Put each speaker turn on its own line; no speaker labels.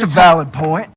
That's a valid point.